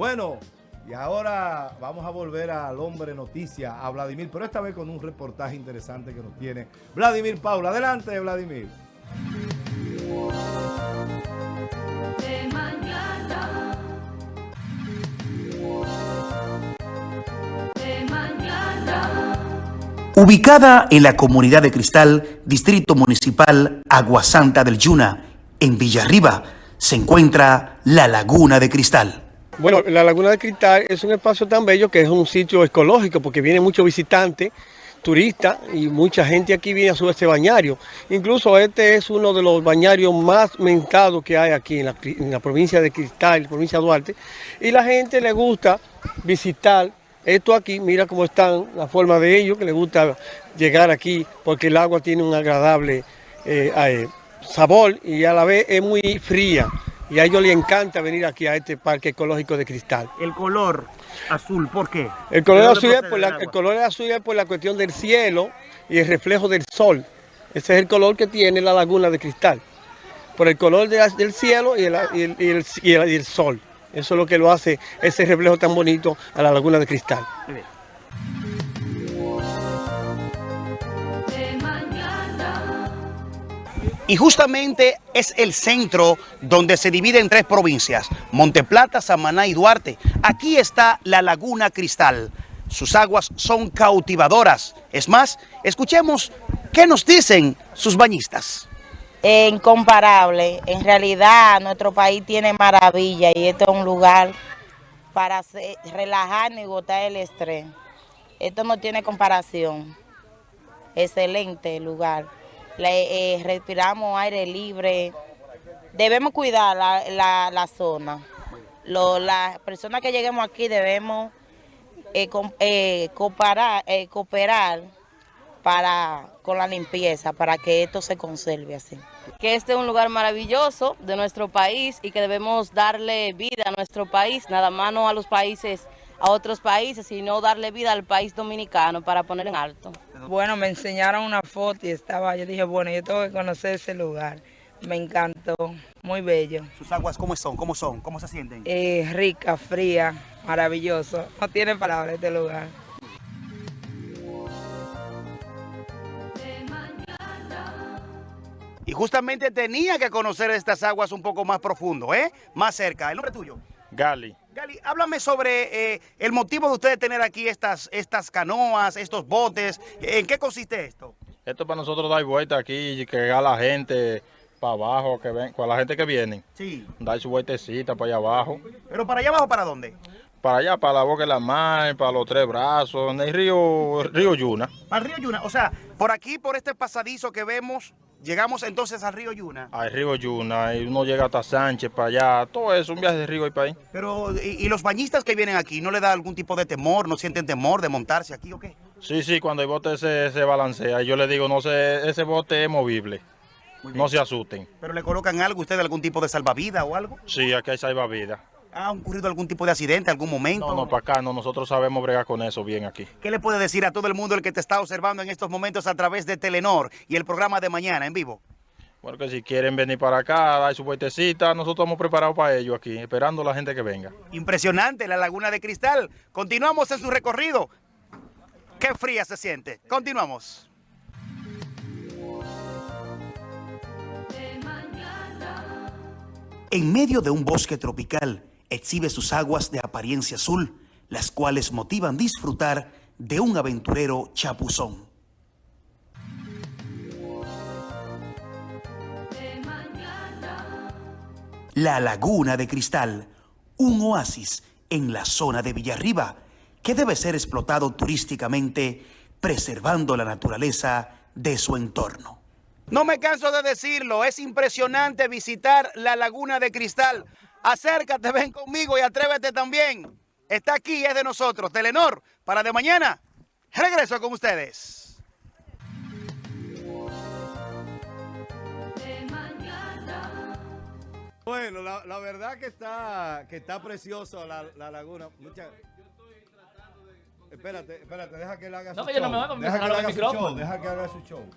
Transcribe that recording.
Bueno, y ahora vamos a volver al hombre noticia, a Vladimir, pero esta vez con un reportaje interesante que nos tiene Vladimir Paula. Adelante, Vladimir. Ubicada en la comunidad de Cristal, Distrito Municipal Aguasanta del Yuna, en Villarriba, se encuentra la Laguna de Cristal. Bueno, la Laguna de Cristal es un espacio tan bello que es un sitio ecológico porque vienen muchos visitantes, turistas y mucha gente aquí viene a su este bañario. Incluso este es uno de los bañarios más mentados que hay aquí en la, en la provincia de Cristal, provincia de Duarte. Y la gente le gusta visitar esto aquí, mira cómo están, la forma de ellos, que les gusta llegar aquí porque el agua tiene un agradable eh, eh, sabor y a la vez es muy fría. Y a ellos les encanta venir aquí a este parque ecológico de Cristal. El color azul, ¿por qué? El color, azul es, por la, el color azul es por la cuestión del cielo y el reflejo del sol. Ese es el color que tiene la laguna de Cristal. Por el color de, del cielo y el, y, el, y, el, y el sol. Eso es lo que lo hace, ese reflejo tan bonito a la laguna de cristal. Y justamente es el centro donde se divide en tres provincias, Monteplata, Samaná y Duarte. Aquí está la Laguna Cristal. Sus aguas son cautivadoras. Es más, escuchemos qué nos dicen sus bañistas incomparable. En realidad nuestro país tiene maravilla y esto es un lugar para relajarnos y botar el estrés. Esto no tiene comparación. Excelente lugar. Le, eh, respiramos aire libre. Debemos cuidar la, la, la zona. Las personas que lleguemos aquí debemos eh, com, eh, cooperar, cooperar para, con la limpieza, para que esto se conserve así. Que este es un lugar maravilloso de nuestro país y que debemos darle vida a nuestro país, nada más no a los países, a otros países, sino darle vida al país dominicano para poner en alto. Bueno, me enseñaron una foto y estaba, yo dije, bueno, yo tengo que conocer ese lugar. Me encantó, muy bello. ¿Sus aguas cómo son? ¿Cómo son? ¿Cómo se sienten? Eh, rica, fría, maravilloso. No tiene palabras este lugar. Y justamente tenía que conocer estas aguas un poco más profundo, ¿eh? Más cerca. ¿El nombre tuyo? Gali. Háblame sobre eh, el motivo de ustedes tener aquí estas, estas canoas, estos botes. ¿En qué consiste esto? Esto para nosotros dar vuelta aquí y que a la gente para abajo, que ven, con la gente que viene. Sí. Dar su vueltecita para allá abajo. ¿Pero para allá abajo para dónde? Para allá, para la boca de la mar, para los tres brazos, en el río, río Yuna. El río Yuna, o sea, por aquí, por este pasadizo que vemos, llegamos entonces al río Yuna. Al río Yuna, y uno llega hasta Sánchez, para allá, todo eso, un viaje de río y para ahí. Pero, ¿y, ¿y, los bañistas que vienen aquí, no le da algún tipo de temor, no sienten temor de montarse aquí o qué? Sí, sí, cuando el bote se, se balancea, yo le digo, no sé, ese bote es movible. No se asusten. ¿Pero le colocan algo ustedes, algún tipo de salvavidas o algo? Sí, aquí hay salvavidas. ¿Ha ocurrido algún tipo de accidente, algún momento? No, no, para acá no, nosotros sabemos bregar con eso bien aquí. ¿Qué le puede decir a todo el mundo el que te está observando en estos momentos a través de Telenor y el programa de mañana en vivo? Bueno, que si quieren venir para acá, dar su vueltecita, nosotros estamos preparados para ello aquí, esperando a la gente que venga. Impresionante la Laguna de Cristal. Continuamos en su recorrido. Qué fría se siente. Continuamos. En medio de un bosque tropical, exhibe sus aguas de apariencia azul, las cuales motivan disfrutar de un aventurero chapuzón. La Laguna de Cristal, un oasis en la zona de Villarriba, que debe ser explotado turísticamente, preservando la naturaleza de su entorno. No me canso de decirlo, es impresionante visitar la Laguna de Cristal. Acércate, ven conmigo y atrévete también. Está aquí, es de nosotros. Telenor, para de mañana. Regreso con ustedes. Bueno, la, la, verdad que está, que está precioso la, la laguna. Mucha... Espérate, espérate, deja que él haga no, su show. No, me voy a deja que, haga haga su show. Deja que haga su show.